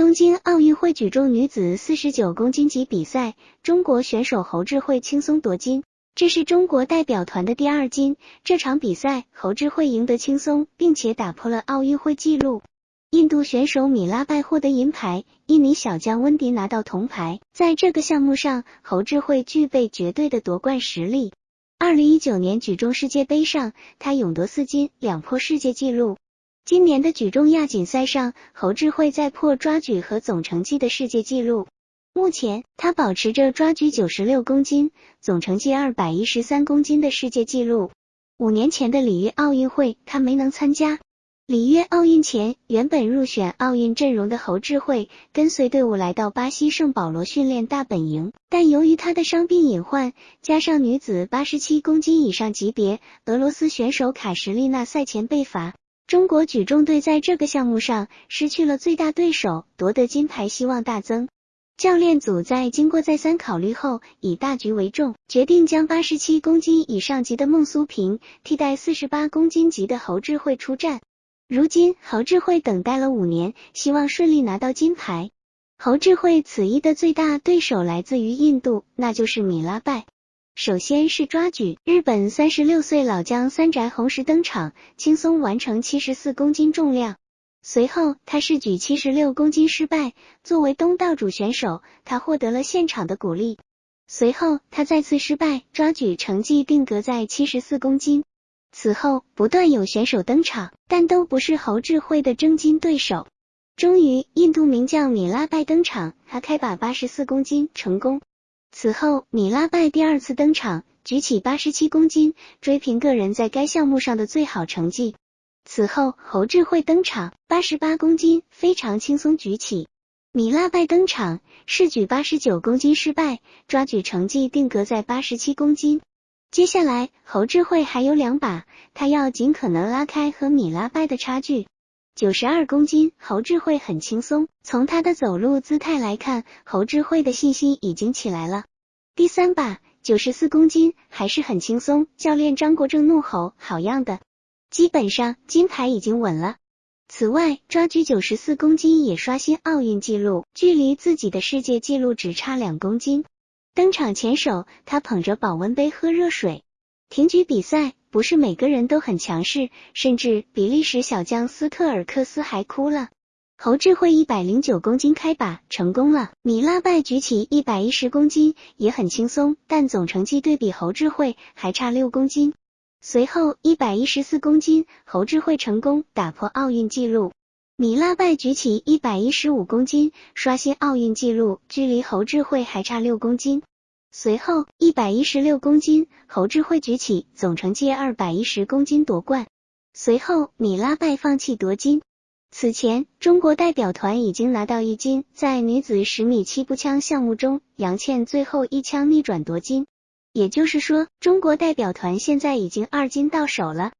东京奥运会举重女子四十九公斤级比赛，中国选手侯智慧轻松夺金，这是中国代表团的第二金。这场比赛，侯智慧赢得轻松，并且打破了奥运会纪录。印度选手米拉拜获得银牌，印尼小将温迪拿到铜牌。在这个项目上，侯智慧具备绝对的夺冠实力。二零一九年举重世界杯上，他勇夺四金，两破世界纪录。今年的举重亚锦赛上，侯智慧在破抓举和总成绩的世界纪录。目前，他保持着抓举九十六公斤、总成绩二百一十三公斤的世界纪录。五年前的里约奥运会，他没能参加。里约奥运前，原本入选奥运阵容的侯智慧跟随队伍来到巴西圣保罗训练大本营，但由于他的伤病隐患，加上女子八十七公斤以上级别俄罗斯选手卡什利娜赛前被罚。中国举重队在这个项目上失去了最大对手，夺得金牌希望大增。教练组在经过再三考虑后，以大局为重，决定将八十七公斤以上级的孟苏平替代四十八公斤级的侯智慧出战。如今，侯智慧等待了五年，希望顺利拿到金牌。侯智慧此役的最大对手来自于印度，那就是米拉拜。首先是抓举，日本三十六岁老将三宅宏实登场，轻松完成七十四公斤重量。随后他试举七十六公斤失败，作为东道主选手，他获得了现场的鼓励。随后他再次失败，抓举成绩定格在七十四公斤。此后不断有选手登场，但都不是侯智慧的争金对手。终于，印度名将米拉拜登场，他开把八十四公斤成功。此后，米拉拜第二次登场，举起八十七公斤，追平个人在该项目上的最好成绩。此后，侯智慧登场，八十八公斤非常轻松举起。米拉拜登场，试举八十九公斤失败，抓举成绩定格在八十七公斤。接下来，侯智慧还有两把，他要尽可能拉开和米拉拜的差距。九十二公斤，侯智慧很轻松。从他的走路姿态来看，侯智慧的信心已经起来了。第三把，九十四公斤，还是很轻松。教练张国正怒吼：“好样的！基本上金牌已经稳了。”此外，抓举九十四公斤也刷新奥运纪录，距离自己的世界纪录只差两公斤。登场前手，他捧着保温杯喝热水。挺举比赛。不是每个人都很强势，甚至比利时小将斯特尔克斯还哭了。侯智慧一百零九公斤开把成功了，米拉拜举起一百一十公斤也很轻松，但总成绩对比侯智慧还差六公斤。随后一百一十四公斤，侯智慧成功打破奥运纪录，米拉拜举起一百一十五公斤刷新奥运纪录，距离侯智慧还差六公斤。随后，一百一十六公斤，侯志慧举起，总成绩二百一十公斤夺冠。随后，米拉拜放弃夺金。此前，中国代表团已经拿到一金，在女子十米气步枪项目中，杨倩最后一枪逆转夺金。也就是说，中国代表团现在已经二金到手了。